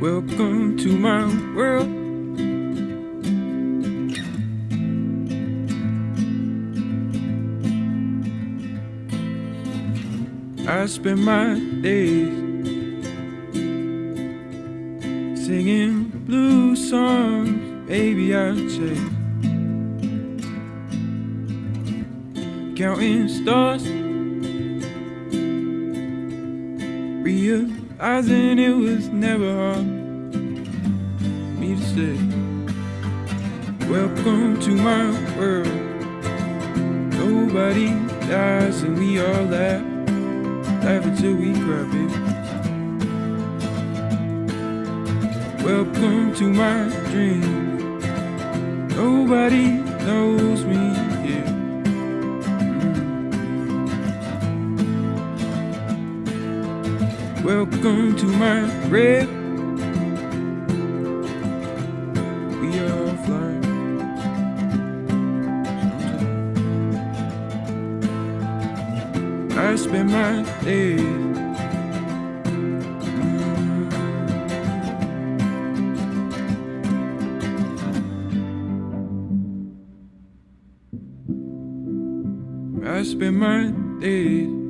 Welcome to my world. I spend my days singing blues songs, baby. I say, counting stars, realizing it was never hard me to say, Welcome to my world. Nobody dies, and we all laugh laugh until we cry, baby. Welcome to my dream. Nobody knows me Welcome to my grave. We are flying. I spend my days. I spend my days.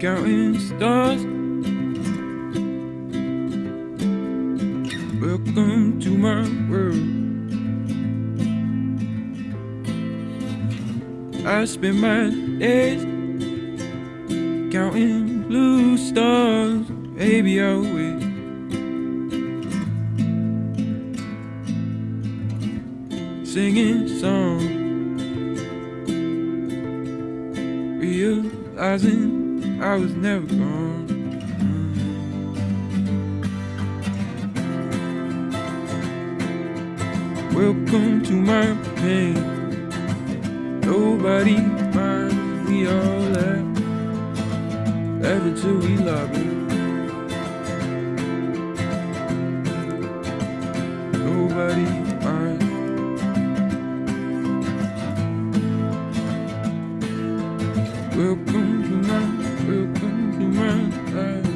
Counting stars. Welcome to my world. I spend my days counting blue stars. Baby, I'll wait. Singing songs, realizing I was never gone. Welcome to my pain. Nobody minds, we all laugh. Laugh until we lobby. Nobody minds. Welcome to my, to come to my.